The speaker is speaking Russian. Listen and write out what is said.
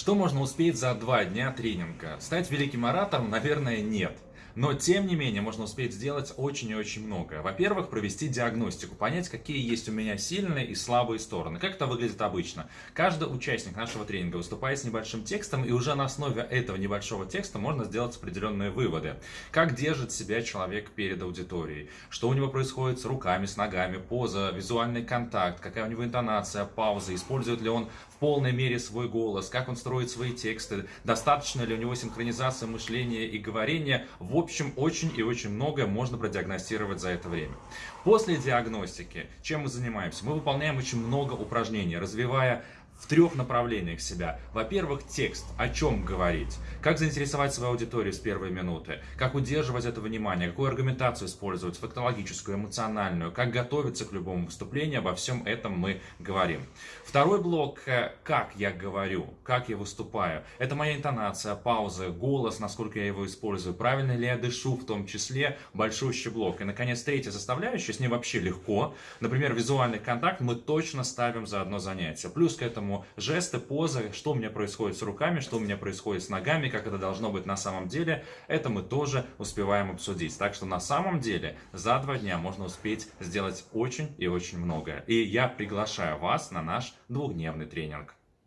Что можно успеть за два дня тренинга? Стать великим оратором, наверное, нет. Но, тем не менее, можно успеть сделать очень и очень много. Во-первых, провести диагностику, понять, какие есть у меня сильные и слабые стороны. Как это выглядит обычно? Каждый участник нашего тренинга выступает с небольшим текстом, и уже на основе этого небольшого текста можно сделать определенные выводы. Как держит себя человек перед аудиторией, что у него происходит с руками, с ногами, поза, визуальный контакт, какая у него интонация, пауза, использует ли он в полной мере свой голос, как он строит свои тексты, достаточно ли у него синхронизация мышления и говорения. Общем, очень и очень многое можно продиагностировать за это время. После диагностики, чем мы занимаемся? Мы выполняем очень много упражнений, развивая в трех направлениях себя. Во-первых, текст, о чем говорить, как заинтересовать свою аудиторию с первой минуты, как удерживать это внимание, какую аргументацию использовать, фактологическую, эмоциональную, как готовиться к любому выступлению, обо всем этом мы говорим. Второй блок, э, как я говорю, как я выступаю. Это моя интонация, пауза, голос, насколько я его использую, правильно ли я дышу в том числе, большущий блок. И, наконец, третья составляющая, с ней вообще легко. Например, визуальный контакт мы точно ставим за одно занятие. Плюс к этому Поэтому жесты, позы, что у меня происходит с руками, что у меня происходит с ногами, как это должно быть на самом деле, это мы тоже успеваем обсудить. Так что на самом деле за два дня можно успеть сделать очень и очень многое. И я приглашаю вас на наш двухдневный тренинг.